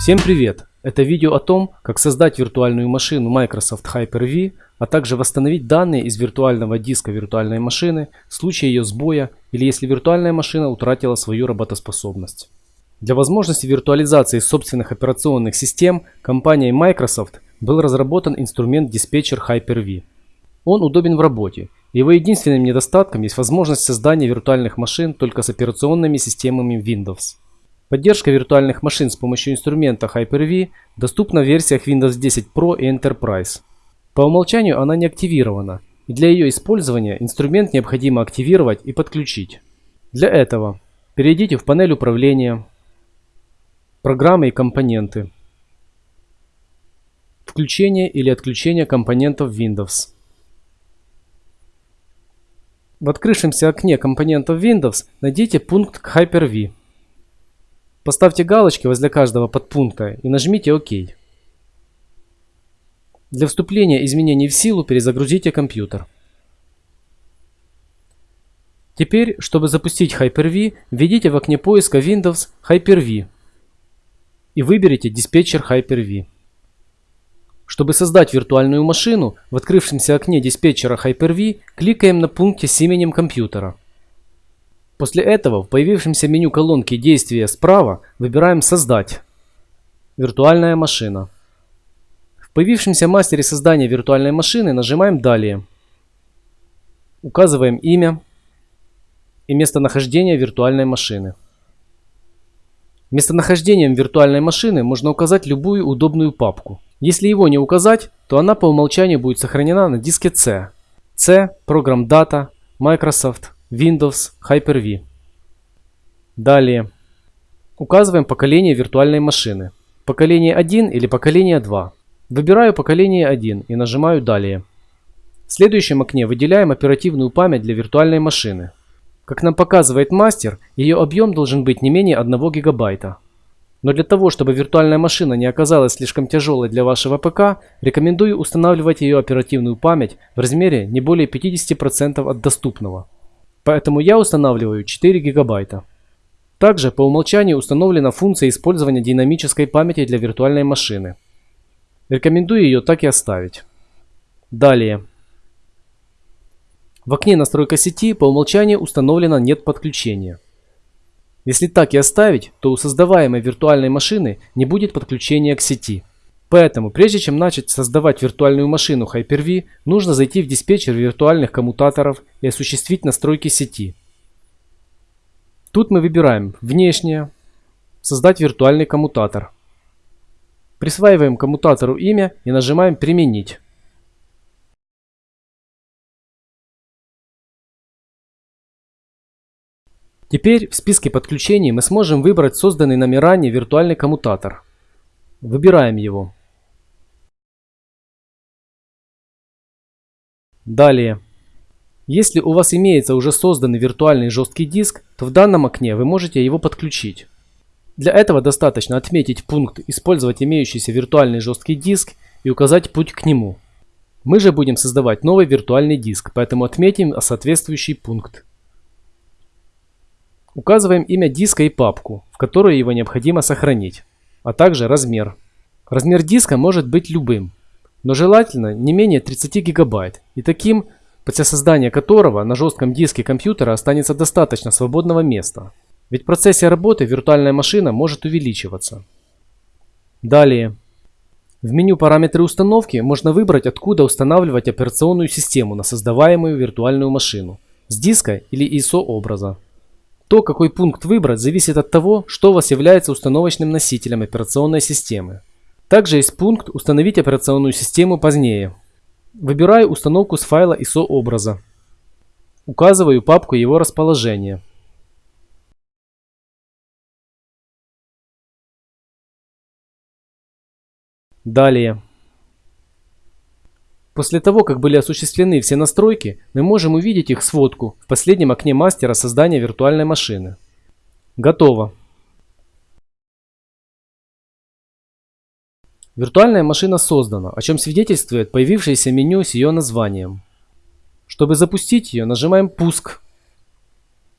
Всем привет! Это видео о том, как создать виртуальную машину Microsoft Hyper-V, а также восстановить данные из виртуального диска виртуальной машины в случае ее сбоя или если виртуальная машина утратила свою работоспособность. Для возможности виртуализации собственных операционных систем компанией Microsoft был разработан инструмент диспетчер Hyper-V. Он удобен в работе. Его единственным недостатком есть возможность создания виртуальных машин только с операционными системами Windows. Поддержка виртуальных машин с помощью инструмента Hyper-V доступна в версиях Windows 10 Pro и Enterprise. По умолчанию она не активирована, и для ее использования инструмент необходимо активировать и подключить. Для этого перейдите в панель управления, программы и компоненты, включение или отключение компонентов Windows. В открывшемся окне компонентов Windows найдите пункт Hyper-V. Поставьте галочки возле каждого подпункта и нажмите ОК. Для вступления изменений в силу перезагрузите компьютер. Теперь, чтобы запустить Hyper-V, введите в окне поиска Windows Hyper-V и выберите диспетчер Hyper-V. Чтобы создать виртуальную машину, в открывшемся окне диспетчера Hyper-V кликаем на пункте с именем компьютера. После этого в появившемся меню колонки действия справа выбираем «Создать». Виртуальная машина. В появившемся мастере создания виртуальной машины нажимаем «Далее». Указываем имя и местонахождение виртуальной машины. Местонахождением виртуальной машины можно указать любую удобную папку. Если его не указать, то она по умолчанию будет сохранена на диске C. C, Program Data, Microsoft, Windows, Hyper-V. Далее. Указываем поколение виртуальной машины. Поколение 1 или поколение 2. Выбираю поколение 1 и нажимаю «Далее». В следующем окне выделяем оперативную память для виртуальной машины. Как нам показывает мастер, ее объем должен быть не менее 1 гигабайта. Но для того, чтобы виртуальная машина не оказалась слишком тяжелой для вашего ПК, рекомендую устанавливать ее оперативную память в размере не более 50% от доступного. Поэтому я устанавливаю 4 гигабайта. Также по умолчанию установлена функция использования динамической памяти для виртуальной машины. Рекомендую ее так и оставить. Далее. В окне настройка сети по умолчанию установлено нет подключения. Если так и оставить, то у создаваемой виртуальной машины не будет подключения к сети. Поэтому, прежде чем начать создавать виртуальную машину Hyper-V, нужно зайти в диспетчер виртуальных коммутаторов и осуществить настройки сети. Тут мы выбираем «Внешнее», «Создать виртуальный коммутатор». Присваиваем коммутатору имя и нажимаем «Применить». Теперь в списке подключений мы сможем выбрать созданный нами ранее виртуальный коммутатор. Выбираем его. Далее. Если у вас имеется уже созданный виртуальный жесткий диск, то в данном окне вы можете его подключить. Для этого достаточно отметить пункт «Использовать имеющийся виртуальный жесткий диск» и указать путь к нему. Мы же будем создавать новый виртуальный диск, поэтому отметим соответствующий пункт. Указываем имя диска и папку, в которую его необходимо сохранить, а также размер. Размер диска может быть любым, но желательно не менее 30 гигабайт и таким, после создания которого на жестком диске компьютера останется достаточно свободного места. Ведь в процессе работы виртуальная машина может увеличиваться. Далее. В меню «Параметры установки» можно выбрать, откуда устанавливать операционную систему на создаваемую виртуальную машину – с диска или ISO образа. То, какой пункт выбрать, зависит от того, что у вас является установочным носителем операционной системы. Также есть пункт «Установить операционную систему позднее». Выбираю установку с файла ISO образа. Указываю папку его расположения. Далее. После того, как были осуществлены все настройки, мы можем увидеть их сводку в последнем окне мастера создания виртуальной машины. Готово. Виртуальная машина создана, о чем свидетельствует появившееся меню с ее названием. Чтобы запустить ее, нажимаем «Пуск»,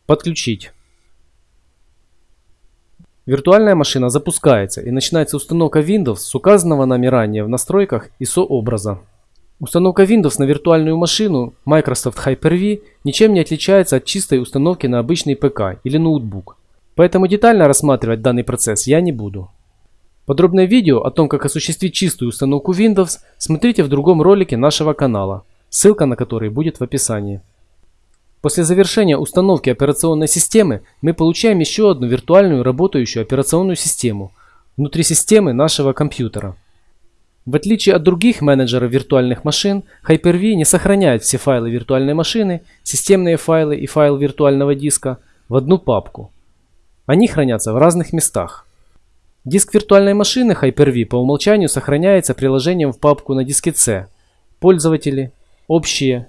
«Подключить». Виртуальная машина запускается и начинается установка Windows с указанного нами ранее в настройках ISO образа. Установка Windows на виртуальную машину Microsoft Hyper-V ничем не отличается от чистой установки на обычный ПК или ноутбук, поэтому детально рассматривать данный процесс я не буду. Подробное видео о том, как осуществить чистую установку Windows, смотрите в другом ролике нашего канала, ссылка на который будет в описании. После завершения установки операционной системы мы получаем еще одну виртуальную работающую операционную систему внутри системы нашего компьютера. В отличие от других менеджеров виртуальных машин, Hyper-V не сохраняет все файлы виртуальной машины, системные файлы и файл виртуального диска в одну папку. Они хранятся в разных местах. Диск виртуальной машины Hyper-V по умолчанию сохраняется приложением в папку на диске C «Пользователи», «Общие»,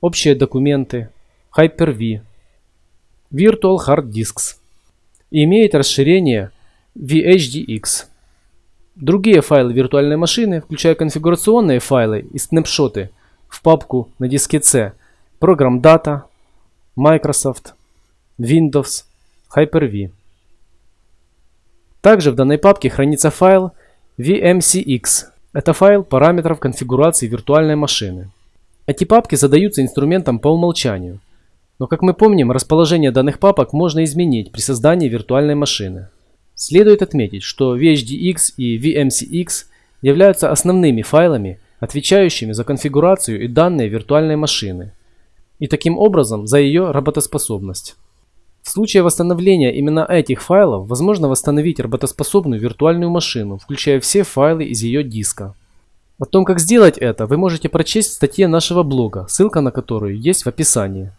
«Общие документы», Hyper-V, Virtual Hard Disks и имеет расширение VHDX. Другие файлы виртуальной машины, включая конфигурационные файлы и снапшоты в папку на диске C, программ Data, Microsoft, Windows, Hyper-V. Также в данной папке хранится файл VMCX. Это файл параметров конфигурации виртуальной машины. Эти папки задаются инструментом по умолчанию. Но как мы помним, расположение данных папок можно изменить при создании виртуальной машины. Следует отметить, что VHDX и VMCX являются основными файлами, отвечающими за конфигурацию и данные виртуальной машины, и таким образом за ее работоспособность. В случае восстановления именно этих файлов возможно восстановить работоспособную виртуальную машину, включая все файлы из ее диска. О том, как сделать это, вы можете прочесть в статье нашего блога, ссылка на которую есть в описании.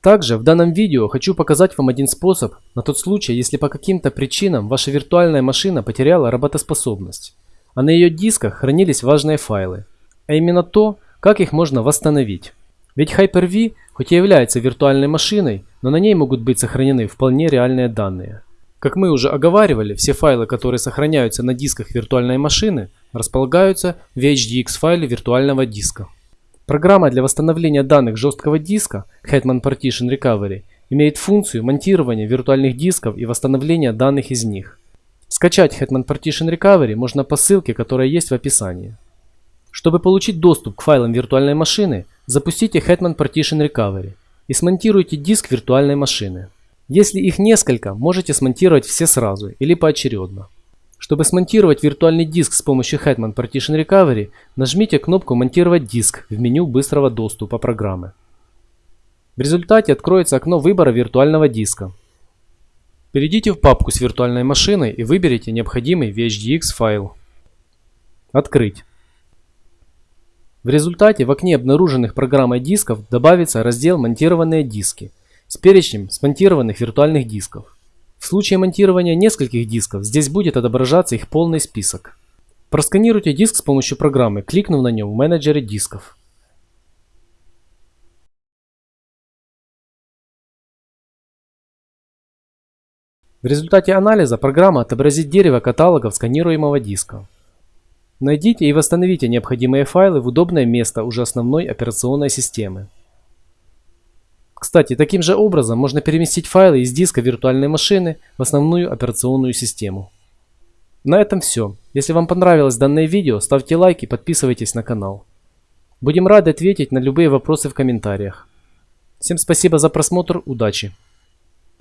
Также в данном видео хочу показать вам один способ на тот случай, если по каким-то причинам ваша виртуальная машина потеряла работоспособность, а на ее дисках хранились важные файлы, а именно то, как их можно восстановить. Ведь Hyper-V хоть и является виртуальной машиной, но на ней могут быть сохранены вполне реальные данные. Как мы уже оговаривали, все файлы, которые сохраняются на дисках виртуальной машины, располагаются в HDX файле виртуального диска. Программа для восстановления данных жесткого диска Hetman Partition Recovery имеет функцию монтирования виртуальных дисков и восстановления данных из них. Скачать Hetman Partition Recovery можно по ссылке, которая есть в описании. Чтобы получить доступ к файлам виртуальной машины, запустите Hetman Partition Recovery и смонтируйте диск виртуальной машины. Если их несколько, можете смонтировать все сразу или поочередно. Чтобы смонтировать виртуальный диск с помощью Hetman Partition Recovery, нажмите кнопку «Монтировать диск» в меню быстрого доступа программы. В результате откроется окно выбора виртуального диска. Перейдите в папку с виртуальной машиной и выберите необходимый VHDX файл. Открыть. В результате в окне обнаруженных программой дисков добавится раздел «Монтированные диски» с перечнем смонтированных виртуальных дисков. В случае монтирования нескольких дисков здесь будет отображаться их полный список. Просканируйте диск с помощью программы, кликнув на нем в менеджере дисков. В результате анализа программа отобразит дерево каталогов сканируемого диска. Найдите и восстановите необходимые файлы в удобное место уже основной операционной системы. Кстати, таким же образом можно переместить файлы из диска виртуальной машины в основную операционную систему. На этом все. Если вам понравилось данное видео, ставьте лайк и подписывайтесь на канал. Будем рады ответить на любые вопросы в комментариях. Всем спасибо за просмотр, удачи!